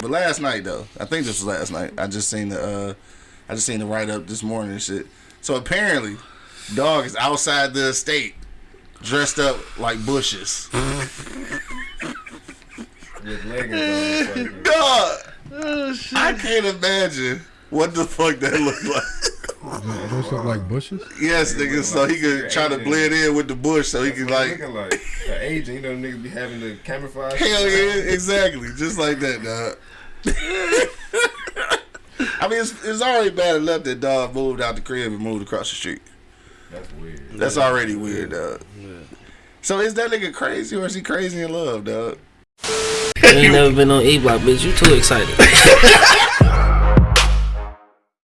But last night though, I think this was last night. I just seen the uh, I just seen the write up this morning and shit. So apparently, dog is outside the estate, dressed up like bushes. With leggings on. Dog, Oh shit. I can't imagine what the fuck that looked like. Those look like bushes. Yes, nigga. So he could try to blend in with the bush, so he That's could like. looking like an agent. You know, niggas be having the camouflage. Hell yeah, exactly, just like that, dog. I mean, it's, it's already bad enough that dog moved out the crib and moved across the street. That's weird. That's already weird, dog. So is that nigga crazy or is he crazy in love, dog? You ain't never been on E Block, bitch. You too excited.